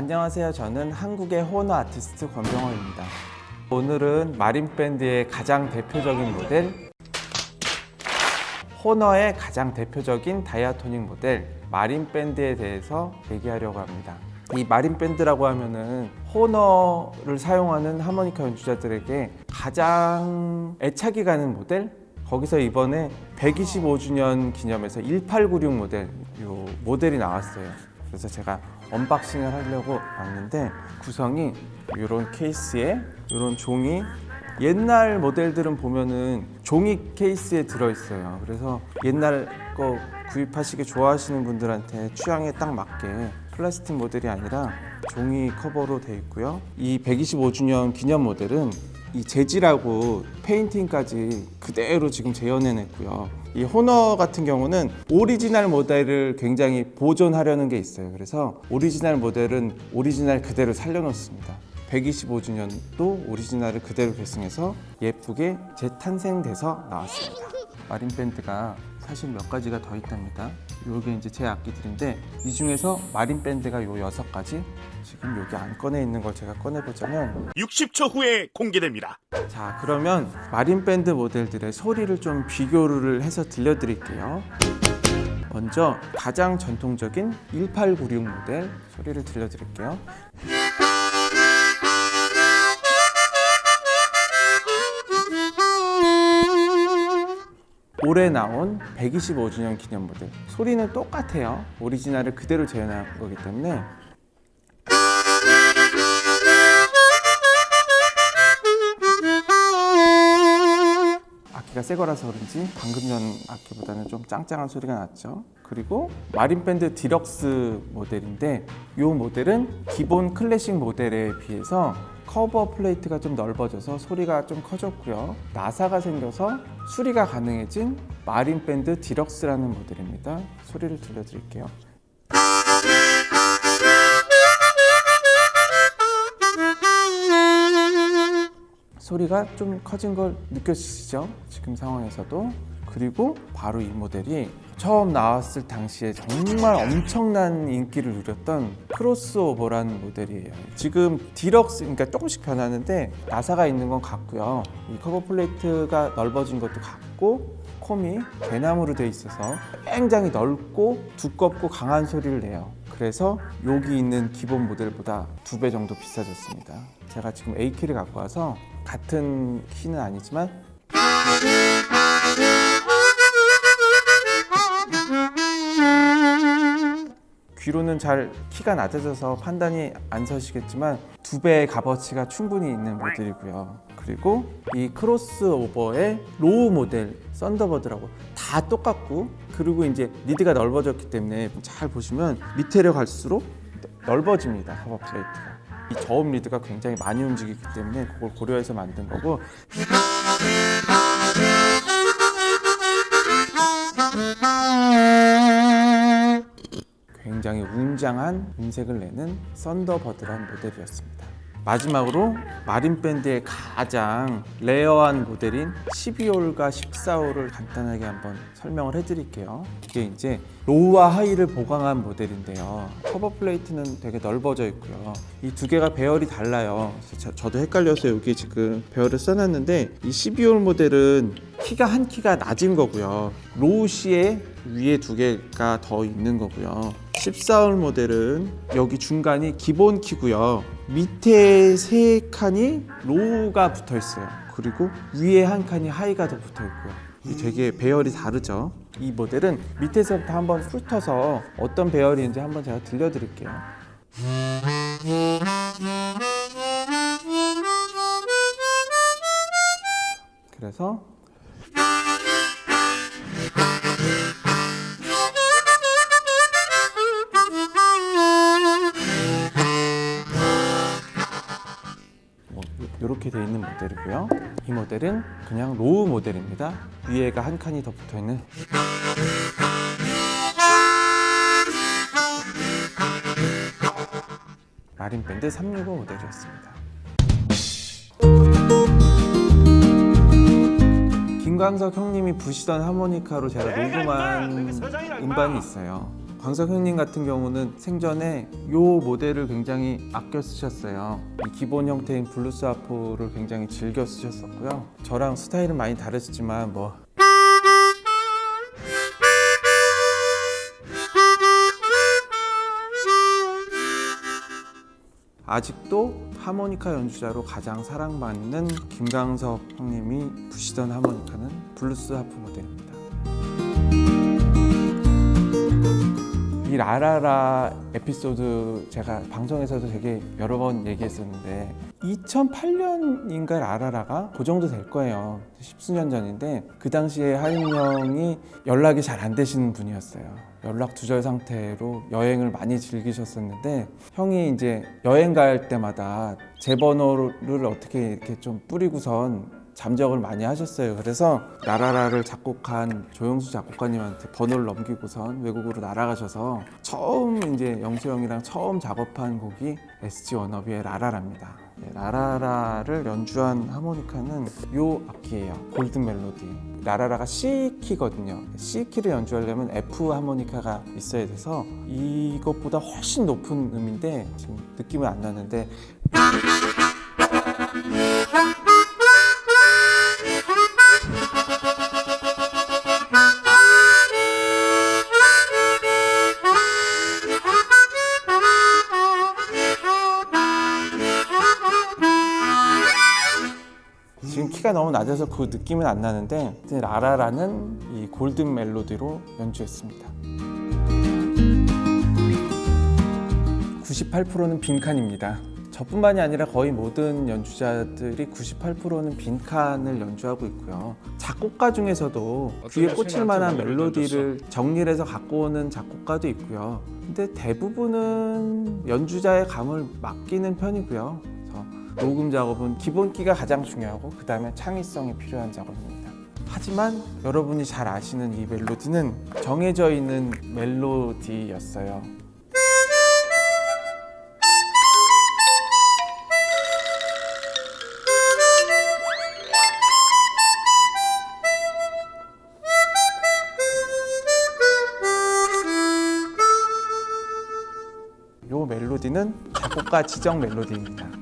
안녕하세요. 저는 한국의 호너 아티스트 권병호입니다. 오늘은 마린밴드의 가장 대표적인 모델 호너의 가장 대표적인 다이아토닉 모델 마린밴드에 대해서 얘기하려고 합니다. 이 마린밴드라고 하면은 호너를 사용하는 하모니카 연주자들에게 가장 애착이 가는 모델 거기서 이번에 125주년 기념해서 1896 모델 요 모델이 나왔어요. 그래서 제가 unboxing을 하려고 왔는데 구성이 이런 케이스에 이런 종이 옛날 모델들은 보면은 종이 케이스에 들어있어요. 그래서 옛날 거 구입하시기 좋아하시는 분들한테 취향에 딱 맞게 플라스틱 모델이 아니라 종이 커버로 되어 있고요. 이 125주년 기념 모델은 이 재질하고 페인팅까지 그대로 지금 재현해냈고요. 이 호너 같은 경우는 오리지널 모델을 굉장히 보존하려는 게 있어요. 그래서 오리지널 모델은 오리지널 그대로 살려놓습니다. 125주년도 오리지널을 그대로 계승해서 예쁘게 재탄생돼서 나왔습니다. 마린 밴드가 사실 몇 가지가 더 있답니다. 요게 이제 제 악기들인데 이 중에서 마린 밴드가 요 여섯 가지 지금 여기 안 꺼내 있는 걸 제가 꺼내보자면 60초 후에 공개됩니다. 자 그러면 마린 밴드 모델들의 소리를 좀 비교를 해서 들려드릴게요 먼저 가장 전통적인 1896 모델 소리를 들려드릴게요 올해 나온 125주년 기념 모델 소리는 똑같아요. 오리지널을 그대로 재현한 거기 때문에. 악기가 새 거라서 그런지 방금 전 악기보다는 좀 짱짱한 소리가 났죠. 그리고 마린밴드 디럭스 모델인데 이 모델은 기본 클래식 모델에 비해서 커버 플레이트가 좀 넓어져서 소리가 좀 커졌고요. 나사가 생겨서 수리가 가능해진 마린밴드 디럭스라는 모델입니다. 소리를 들려드릴게요. 소리가 좀 커진 걸 느껴지시죠? 지금 상황에서도. 그리고 바로 이 모델이 처음 나왔을 당시에 정말 엄청난 인기를 누렸던 크로스오버라는 모델이에요. 지금 디럭스 그러니까 조금씩 변하는데 나사가 있는 건 같고요. 이 커버 플레이트가 넓어진 것도 같고 comb이 대나무로 되어 있어서 굉장히 넓고 두껍고 강한 소리를 내요. 그래서 여기 있는 기본 모델보다 두 배 정도 비싸졌습니다. 제가 지금 A키를 갖고 와서 같은 키는 아니지만 귀로는 잘 키가 낮아져서 판단이 안 서시겠지만 두 배의 값어치가 충분히 있는 모델이고요. 그리고 이 크로스오버의 low 모델 썬더버드라고 다 똑같고 그리고 이제 리드가 넓어졌기 때문에 잘 보시면 밑에로 갈수록 넓어집니다 커버 플레이트가. 이 저음 리드가 굉장히 많이 움직이기 때문에 그걸 고려해서 만든 거고 굉장히 웅장한 음색을 내는 썬더버드란 모델이었습니다. 마지막으로 마린밴드의 가장 rare한 모델인 12홀과 14홀을 간단하게 한번 설명을 해드릴게요. 이게 이제 low와 high를 보강한 모델인데요. 커버 플레이트는 되게 넓어져 있고요. 이 두 개가 배열이 달라요. 저, 저도 헷갈려서 여기 지금 배열을 써놨는데 이 12홀 모델은 키가 한 키가 낮은 거고요. low C에 위에 두 개가 더 있는 거고요. 14홀 모델은 여기 중간이 기본 키고요. 밑에 세 칸이 로우가 붙어 있어요. 그리고 위에 한 칸이 하이가 더 붙어 있고요. 이 되게 배열이 다르죠. 이 모델은 밑에서부터 한번 훑어서 어떤 배열인지 한번 제가 들려드릴게요. 그래서 이렇게 되어 있는 모델이고요. 이 모델은 그냥 low 모델입니다. 위에가 한 칸이 더 붙어 있는 마린밴드 365 모델이었습니다. 김광석 형님이 부시던 하모니카로 제가 녹음한 음반이 있어요. 광석형님 같은 경우는 생전에 이 모델을 굉장히 아껴 쓰셨어요. 이 기본 형태인 블루스 하프를 굉장히 즐겨 쓰셨었고요. 저랑 스타일은 많이 다르시지만 뭐 아직도 하모니카 연주자로 가장 사랑받는 김광석 형님이 부시던 하모니카는 블루스 하프 모델입니다. 이 라라라 에피소드 제가 방송에서도 되게 여러 번 얘기했었는데 2008년인가 라라라가 그 정도 될 거예요. 십수년 전인데 그 당시에 하임 형이 연락이 잘 안 되시는 분이었어요. 연락 두절 상태로 여행을 많이 즐기셨었는데 형이 이제 여행 갈 때마다 제 번호를 어떻게 이렇게 좀 뿌리고선 잠적을 많이 하셨어요. 그래서 라라라를 작곡한 조영수 작곡가님한테 번호를 넘기고선 외국으로 날아가셔서 처음 이제 영수 형이랑 처음 작업한 곡이 SG 워너비의 라라라입니다. 네, 라라라를 연주한 하모니카는 요 악기예요. 골든 멜로디. 라라라가 C 키거든요. C 키를 연주하려면 F 하모니카가 있어야 돼서 이것보다 훨씬 높은 음인데 지금 느낌은 안 나는데 키가 너무 낮아서 그 느낌은 안 나는데 라라라는 이 골든 멜로디로 연주했습니다. 98%는 빈칸입니다. 저뿐만이 아니라 거의 모든 연주자들이 98%는 빈칸을 연주하고 있고요. 작곡가 중에서도 귀에 꽂힐 만한 멜로디를 정리를 해서 갖고 오는 작곡가도 있고요. 근데 대부분은 연주자의 감을 맡기는 편이고요. 녹음 작업은 기본기가 가장 중요하고 그 다음에 창의성이 필요한 작업입니다. 하지만 여러분이 잘 아시는 이 멜로디는 정해져 있는 멜로디였어요. 이 멜로디는 작곡가 지정 멜로디입니다.